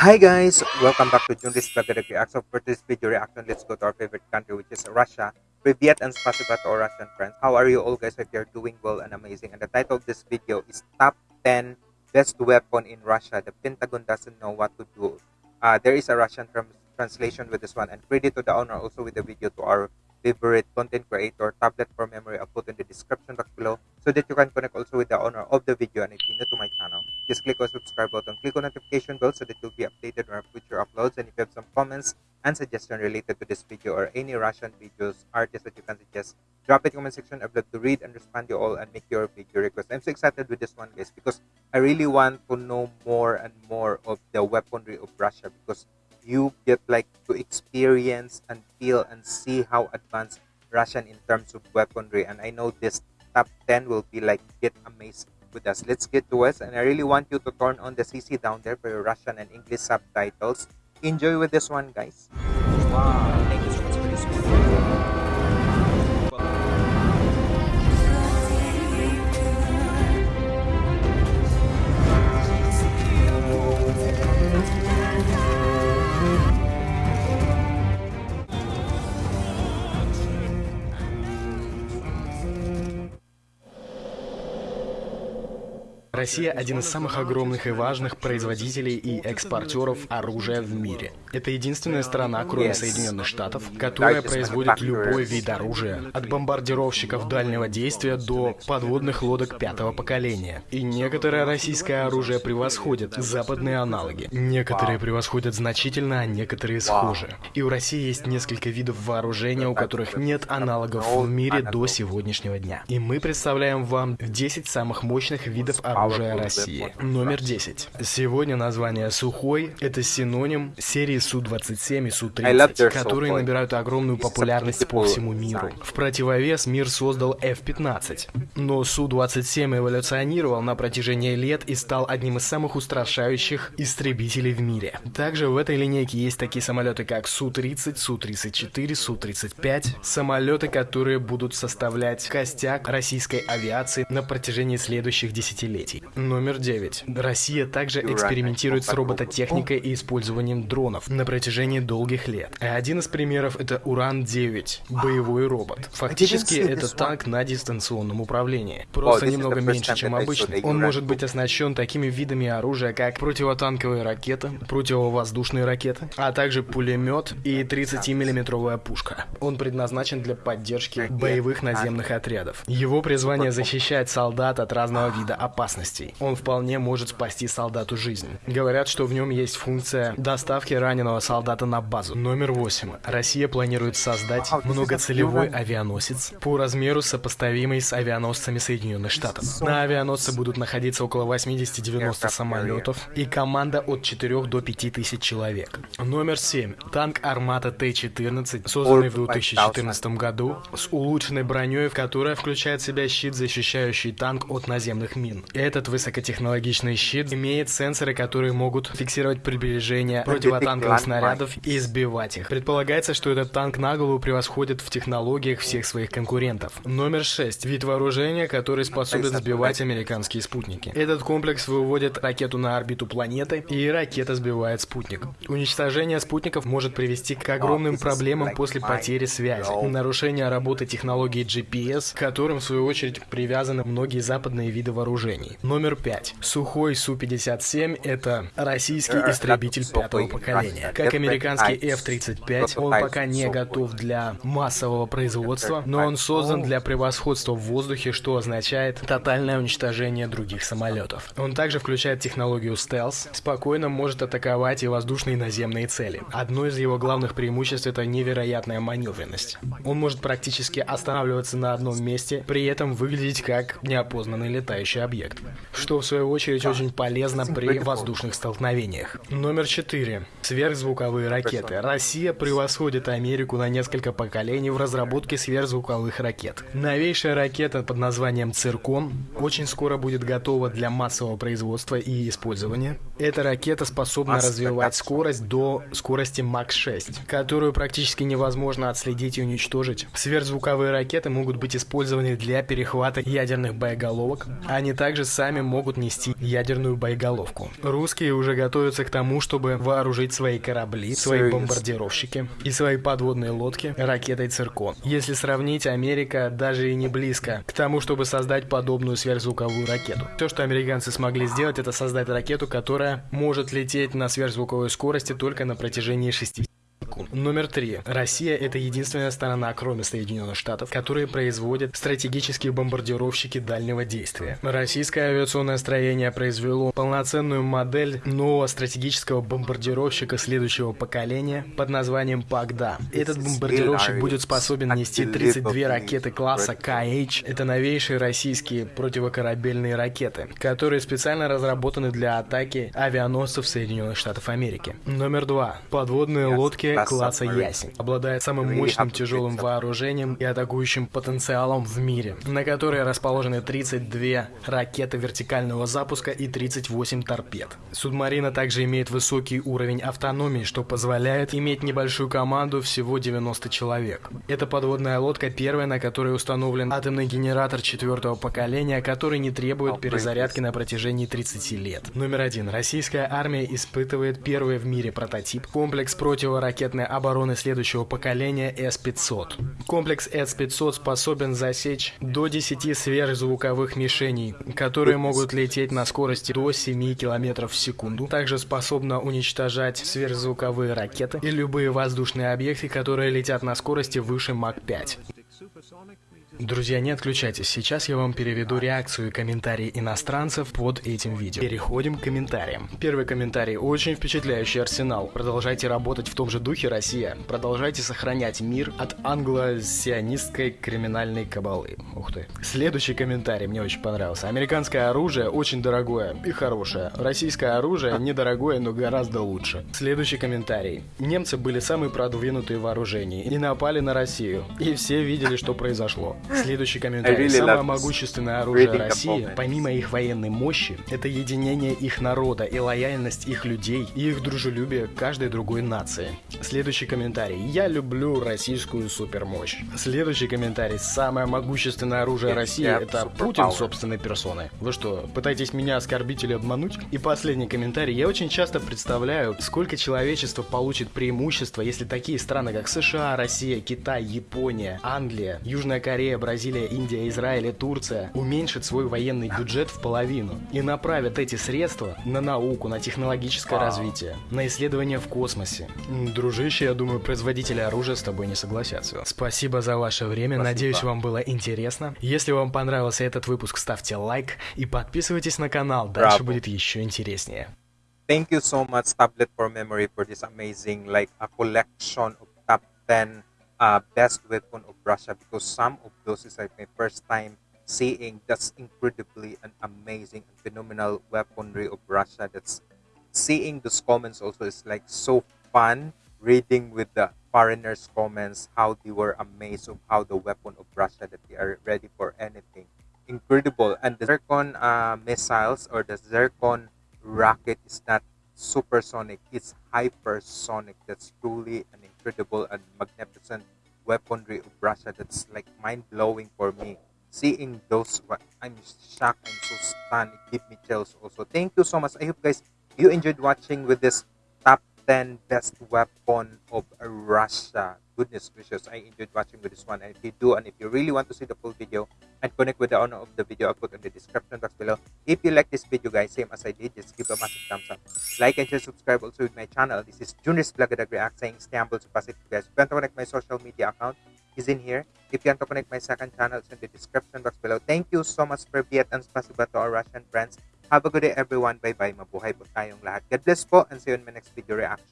Hi guys, welcome back to Junris Vlog Reaction. For this video reaction, let's go to our favorite country which is Russia. Privyet and spasiba to our Russian friends. How are you all guys? Hope you're doing well and amazing. And the title of this video is Top 10 Best Weapon in Russia. The Pentagon doesn't know what to do. Uh, there is a Russian trans- translation with this one and credit to the owner also with the video to our favorite content creator tablet for memory i'll put in the description box below so that you can connect also with the owner of the video and if you're new to my channel. Just click on subscribe button click on notification bell so that you'll be updated on our future uploads and if you have some comments and suggestion related to this video or any russian videos artists that you can suggest drop it in the comment section. I'd love to read and respond to you all and make your video request. I'm so excited with this one guys because i really want to know more and more of the weaponry of russia because you get like to experience and feel and see how advanced Russian in terms of weaponry. And I know this top 10 will be like get amazed with us. Let's get to us. And I really want you to turn on the CC down there for your Russian and English subtitles. Enjoy with this one, guys. Wow. Россия один из самых огромных и важных производителей и экспортеров оружия в мире. Это единственная страна, кроме. Соединенных Штатов, которая производит любой вид оружия, от бомбардировщиков дальнего действия до подводных лодок пятого поколения. И некоторое российское оружие превосходит западные аналоги. Некоторые превосходят значительно, а некоторые схожи. И у России есть несколько видов вооружения, у которых нет аналогов в мире до сегодняшнего дня. И мы представляем вам 10 самых мощных видов оружия России. Номер 10. Сегодня название «Сухой» — это синоним серии Су-27 и I love their Су-30, которые набирают огромную популярность по всему миру. В противовес мир создал F-15. Но Су-27 эволюционировал на протяжении лет и стал одним из самых устрашающих истребителей в мире. Также в этой линейке есть такие самолеты, как Су-30, Су-34, Су-35, самолеты, которые будут составлять костяк российской авиации на протяжении следующих десятилетий. Номер 9. Россия также экспериментирует с робототехникой и использованием дронов на протяжении долгих лет. А Один из примеров это Уран-9, боевой робот. Фактически это танк на дистанционном управлении. Просто немного меньше, чем обычный. the Он может быть оснащен такими видами оружия, как противотанковые ракеты, противовоздушные ракеты, а также пулемет и 30-миллиметровая пушка. Он предназначен для поддержки боевых наземных отрядов. Его призвание защищать солдат от разного вида опасностей. Он вполне может спасти солдату жизнь. Говорят, что в нем есть функция доставки раненого солдата на базу. Номер 8. Россия планирует создать многоцелевой авианосец по размеру сопоставимый с авианосцами Соединенных Штатов. На авианосце будут находиться около 80-90 самолетов и команда от 4 до 5 тысяч человек. Номер 7. Танк Армата Т-14, созданный в 2014 году с улучшенной броней, в которая включает в себя щит, защищающий танк от наземных мин. Этот высокотехнологичный щит имеет сенсоры, которые могут фиксировать приближение противотанковых снарядов и сбивать их. Предполагается, что этот танк на голову превосходит в технологиях всех своих конкурентов. Номер 6. Вид вооружения, который способен сбивать американские спутники. Этот комплекс выводит ракету на орбиту планеты, и ракета сбивает спутник. Уничтожение спутников может привести к огромным проблемам после потери связи, нарушения работы технологии GPS, к которым в свою очередь привязаны многие западные виды вооружений. Номер 5. Сухой Су-57 — это российский истребитель пятого поколения. Как американский F-35, он пока не готов для массового производства, но он создан для превосходства в воздухе, что означает тотальное уничтожение других самолетов. Он также включает технологию стелс, спокойно может атаковать и воздушные и наземные цели. Одно из его главных преимуществ это невероятная маневренность. Он может практически останавливаться на одном месте, при этом выглядеть как неопознанный летающий объект, что в свою очередь очень полезно при воздушных столкновениях. Номер 4. Сверхзвуковые ракеты. Россия превосходит Америку на несколько поколений в разработке сверхзвуковых ракет. Новейшая ракета под названием «Циркон» очень скоро будет готова для массового производства и использования. Эта ракета способна развивать скорость до скорости Мак-6, которую практически невозможно отследить и уничтожить. Сверхзвуковые ракеты могут быть использованы для перехвата ядерных боеголовок. Они также сами сами могут нести ядерную боеголовку. Русские уже готовятся к тому, чтобы вооружить свои корабли, свои бомбардировщики и свои подводные лодки ракетой «Циркон». Если сравнить, Америка даже и не близко к тому, чтобы создать подобную сверхзвуковую ракету. Все, что американцы смогли сделать, это создать ракету, которая может лететь на сверхзвуковой скорости только на протяжении 6 секунд. Номер три. Россия – это единственная сторона, кроме Соединенных Штатов, которые производят стратегические бомбардировщики дальнего действия. Российское авиационное строение произвело полноценную модель нового стратегического бомбардировщика следующего поколения под названием Пагда. Этот бомбардировщик будет способен нести 32 ракеты класса КХ. Это новейшие российские противокорабельные ракеты, которые специально разработаны для атаки авианосцев Соединенных Штатов Америки. Номер два. Подводные лодки класса Ясень. Обладает самым мощным тяжелым вооружением и атакующим потенциалом в мире, на которой расположены 32 ракеты вертикального запуска и 38 торпед. Субмарина также имеет высокий уровень автономии, что позволяет иметь небольшую команду всего 90 человек. Эта подводная лодка первая, на которой установлен атомный генератор четвертого поколения, который не требует перезарядки на протяжении 30 лет. Номер один. Российская армия испытывает первый в мире прототип комплекс противоракетных ракетной обороны следующего поколения С-500. Комплекс С-500 способен засечь до 10 сверхзвуковых мишеней, которые могут лететь на скорости до 7 км в секунду. Также способна уничтожать сверхзвуковые ракеты и любые воздушные объекты, которые летят на скорости выше Мак-5. Друзья, не отключайтесь, сейчас я вам переведу реакцию и комментарии иностранцев под этим видео. Переходим к комментариям. Первый комментарий. Очень впечатляющий арсенал. Продолжайте работать в том же духе, Россия. Продолжайте сохранять мир от англо-сионистской криминальной кабалы. Ух ты. Следующий комментарий мне очень понравился. Американское оружие очень дорогое и хорошее. Российское оружие недорогое, но гораздо лучше. Следующий комментарий. Немцы были самые продвинутые вооружения и напали на Россию. И все видели, что произошло. Следующий комментарий. Really Самое могущественное оружие России, помимо их военной мощи, это единение их народа и лояльность их людей и их дружелюбие к каждой другой нации. Следующий комментарий. Я люблю российскую супермощь. Следующий комментарий. Самое могущественное оружие России это Путин собственной персоной. Вы что, пытаетесь меня оскорбить или обмануть? И последний комментарий. Я очень часто представляю, сколько человечество получит преимущество, если такие страны, как США, Россия, Китай, Япония, Англия, Южная Корея, Бразилия, Индия, Израиль и Турция уменьшат свой военный бюджет в половину и направят эти средства на науку, на технологическое Вау. развитие, на исследования в космосе. Дружище, я думаю, производители оружия с тобой не согласятся. Спасибо за ваше время, Спасибо. надеюсь, вам было интересно. Если вам понравился этот выпуск, ставьте лайк и подписывайтесь на канал, дальше Браво. будет еще интереснее. Thank you so much, Tablet for Memory, for this amazing, like, a collection of top 10 uh, best weapon of Russia because some of those is like my first time seeing that's incredibly and amazing and phenomenal weaponry of Russia. That's seeing those comments also is like so fun reading with the foreigners' comments how they were amazed of how the weapon of Russia that they are ready for anything. Incredible. And the Zircon uh, missiles or the Zircon rocket is not supersonic, it's hypersonic. That's truly an incredible and magnificent weaponry of Russia that's like mind-blowing for me. Seeing those, I'm shocked, I'm so stunned, it gives me chills also. Thank you so much. I hope guys, you enjoyed watching with this 10 best weapon of Russia. Goodness gracious i enjoyed watching with this one. And if you do and if you really want to see the full video and connect with the owner of the video i'll put in the description box below. If you like this video guys same as i did just give a massive thumbs up. Like and share subscribe also with my channel. This is Junis Blagadag React saying stay humble positive guys. If you want to connect my social media account is in here. If you want to connect my second channel it's in the description box below. Thank you so much for Viet and spasiba to our Russian friends have a good day everyone. Bye bye mabuhay po tayong lahat. God bless po and see you in my next video reaction